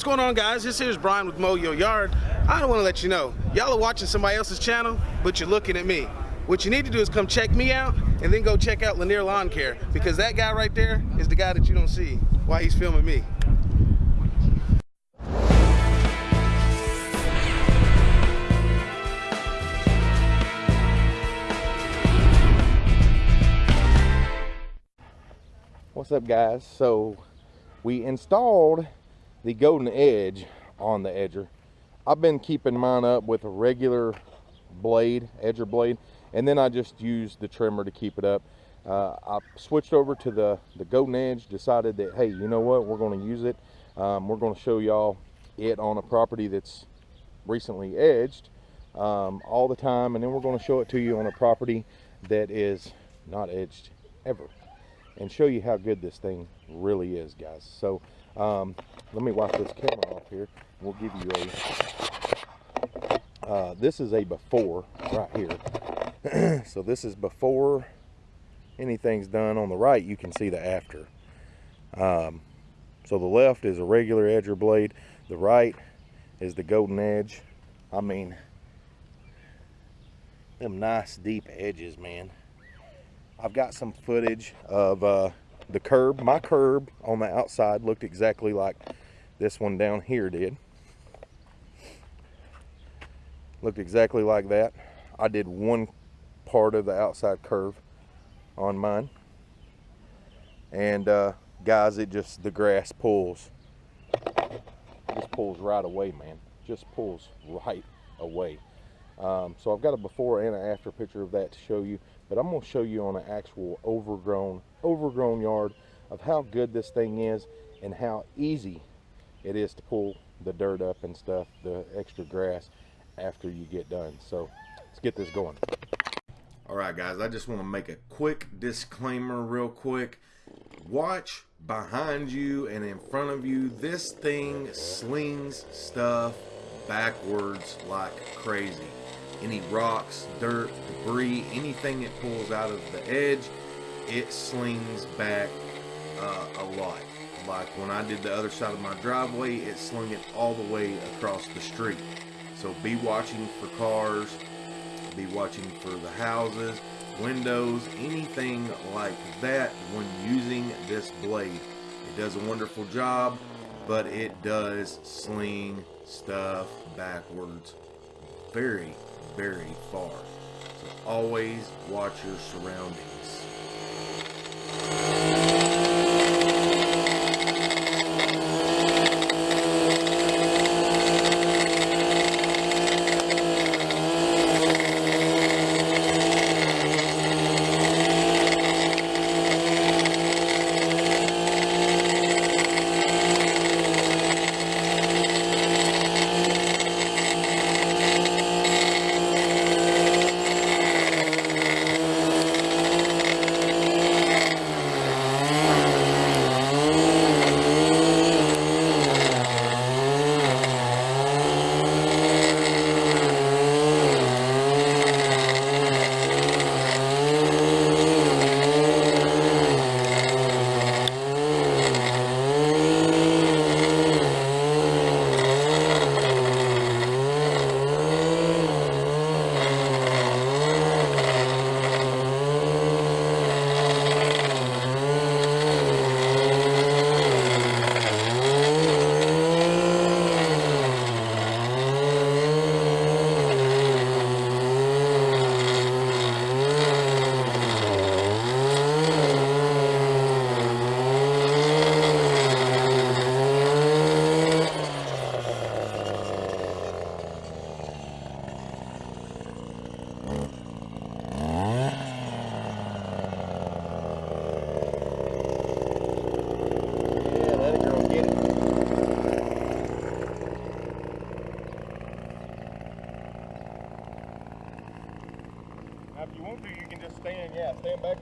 What's going on guys? This here's Brian with Mow Your Yard. I don't want to let you know, y'all are watching somebody else's channel, but you're looking at me. What you need to do is come check me out and then go check out Lanier Lawn Care because that guy right there is the guy that you don't see while he's filming me. What's up guys? So we installed the golden edge on the edger. I've been keeping mine up with a regular blade, edger blade, and then I just use the trimmer to keep it up. Uh, I switched over to the, the golden edge, decided that, hey, you know what, we're gonna use it. Um, we're gonna show y'all it on a property that's recently edged um, all the time, and then we're gonna show it to you on a property that is not edged ever and show you how good this thing really is guys. So um, let me wipe this camera off here. We'll give you a uh, this is a before right here. So this is before anything's done. On the right you can see the after. Um, so the left is a regular edger blade. The right is the golden edge. I mean them nice deep edges man I've got some footage of uh, the curb. My curb on the outside looked exactly like this one down here did. Looked exactly like that. I did one part of the outside curve on mine. And uh, guys, it just, the grass pulls. just pulls right away, man. Just pulls right away. Um, so I've got a before and an after picture of that to show you but I'm going to show you on an actual overgrown overgrown yard of how good this thing is and how easy it is to pull the dirt up and stuff the extra grass after you get done. So let's get this going. All right guys I just want to make a quick disclaimer real quick. Watch behind you and in front of you this thing slings stuff backwards like crazy any rocks, dirt, debris, anything it pulls out of the edge, it slings back uh, a lot. Like when I did the other side of my driveway, it slung it all the way across the street. So be watching for cars, be watching for the houses, windows, anything like that when using this blade. It does a wonderful job, but it does sling stuff backwards very very far. So always watch your surroundings.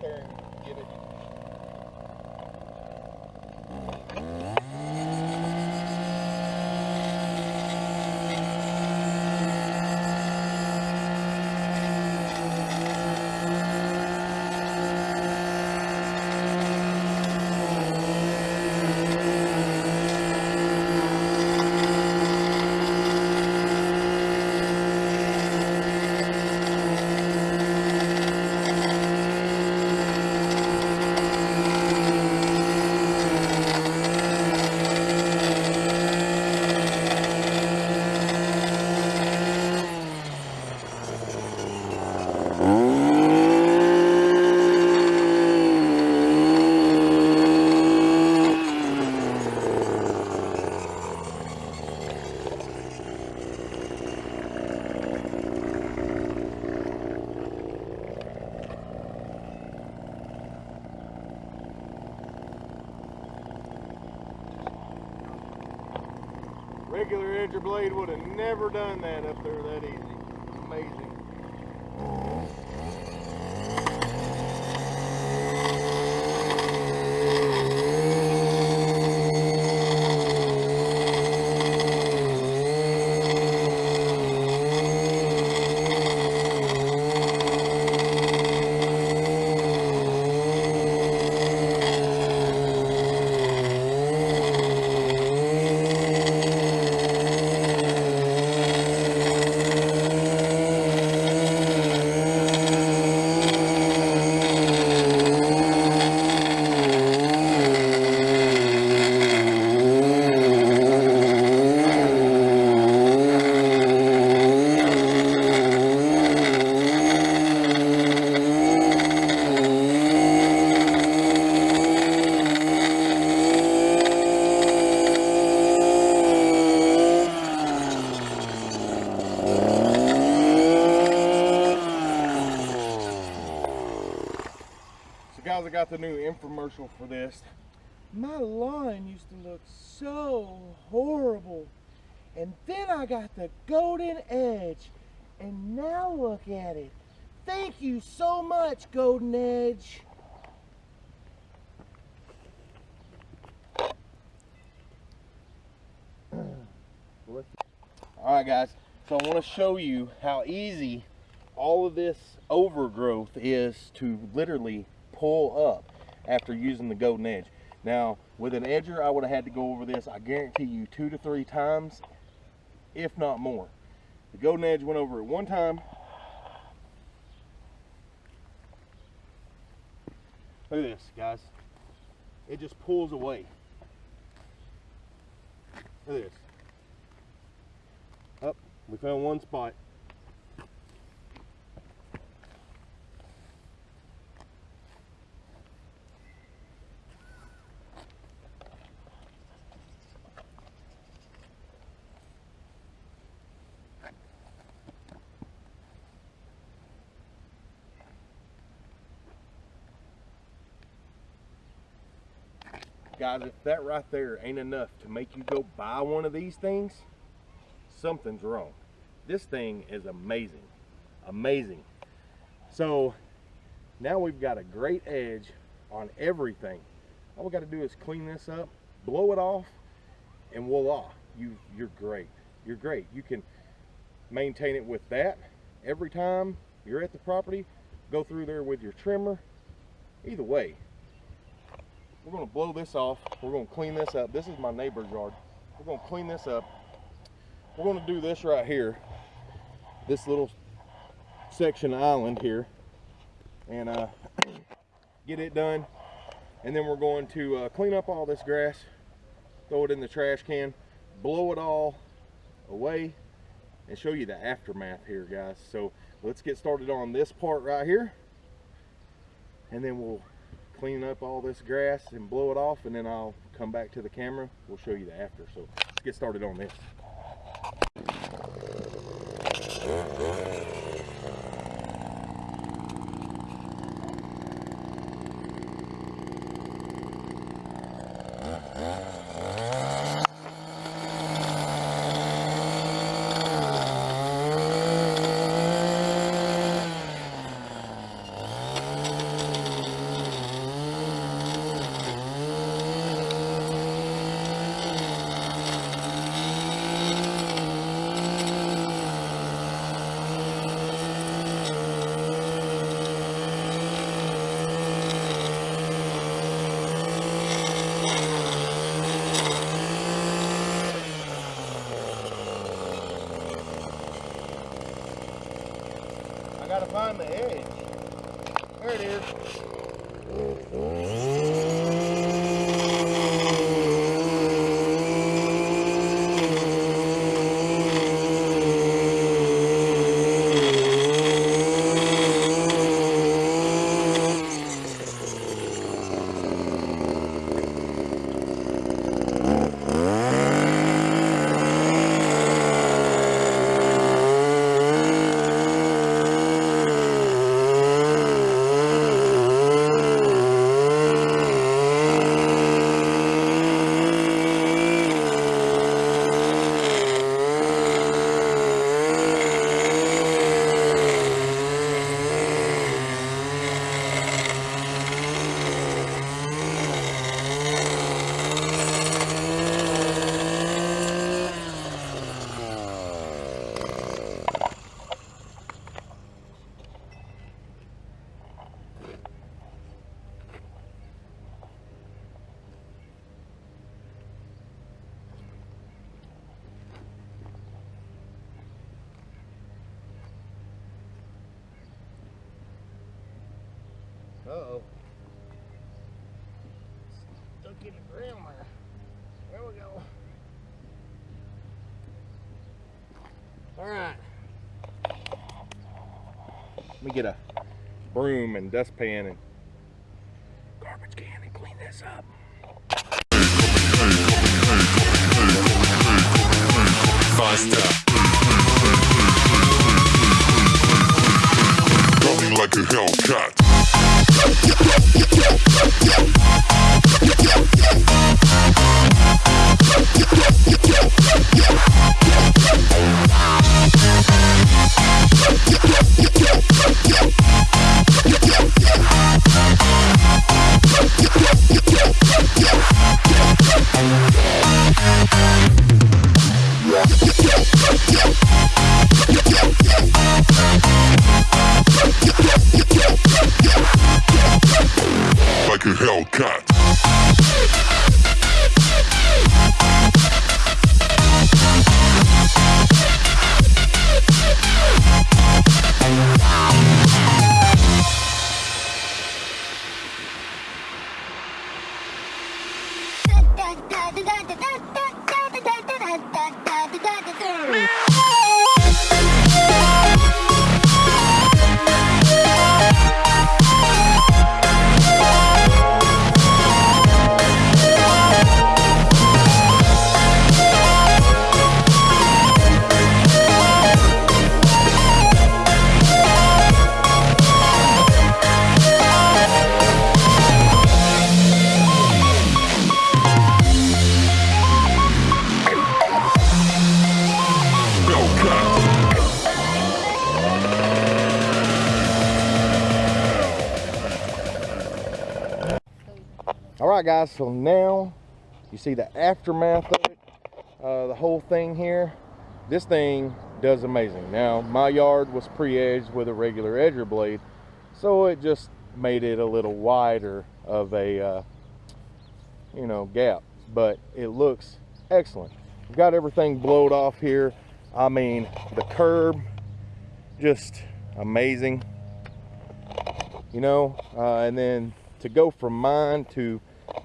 Sure. Regular edger blade would have never done that up there that easy. Amazing. So guys, I the new infomercial for this. My lawn used to look so horrible. And then I got the golden edge. And now look at it. Thank you so much, Golden Edge. All right, guys. So I want to show you how easy all of this overgrowth is to literally pull up after using the golden edge. Now, with an edger, I would have had to go over this, I guarantee you, two to three times, if not more. The golden edge went over it one time. Look at this, guys. It just pulls away. Look at this. Up, we found one spot. Guys, if that right there ain't enough to make you go buy one of these things, something's wrong. This thing is amazing. Amazing. So now we've got a great edge on everything. All we got to do is clean this up, blow it off, and voila, you, you're great. You're great. You can maintain it with that every time you're at the property. Go through there with your trimmer. Either way, we're to blow this off. We're to clean this up. This is my neighbor's yard. We're to clean this up. We're to do this right here. This little section island here. And uh, get it done. And then we're going to uh, clean up all this grass. Throw it in the trash can. Blow it all away. And show you the aftermath here, guys. So let's get started on this part right here. And then we'll clean up all this grass and blow it off and then I'll come back to the camera. We'll show you the after. So let's get started on this I gotta find the edge. There it is Uh-oh. Stuck in the ground there. There we go. All right. Let me get a broom and dustpan and garbage can and clean this up. faster. Coming like a Hellcat. Yeah. Hellcat. All right, guys, so now you see the aftermath of it, uh, the whole thing here. This thing does amazing. Now, my yard was pre-edged with a regular edger blade, so it just made it a little wider of a, uh, you know, gap, but it looks excellent. We've got everything blowed off here. I mean, the curb, just amazing you know uh, and then to go from mine to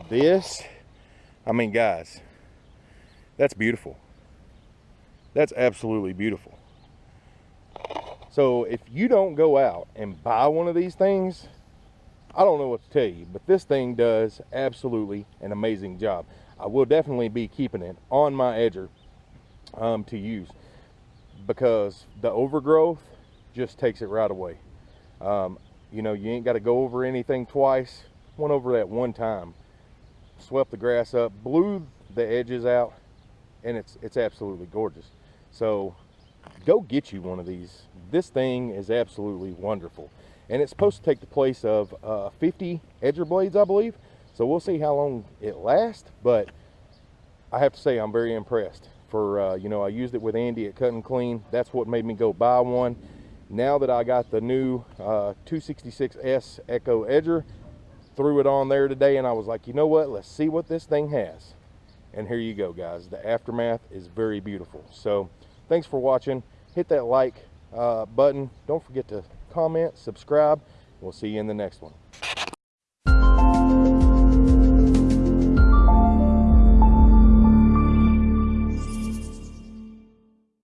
this? I mean guys that's beautiful. That's absolutely beautiful. So if you don't go out and buy one of these things i don't know what to tell you but this thing does absolutely an amazing job. I will definitely be keeping it on my edger um, to use because the overgrowth just takes it right away. Um, you know, you ain't got to go over anything twice. Went over that one time, swept the grass up, blew the edges out, and it's it's absolutely gorgeous. So go get you one of these. This thing is absolutely wonderful, and it's supposed to take the place of uh, 50 edger blades, I believe. So we'll see how long it lasts, but I have to say I'm very impressed. For uh, you know, I used it with Andy at Cut and Clean. That's what made me go buy one now that I got the new uh, 266S Echo Edger, threw it on there today and I was like, you know what, let's see what this thing has. And here you go, guys. The aftermath is very beautiful. So thanks for watching. Hit that like uh, button. Don't forget to comment, subscribe. We'll see you in the next one.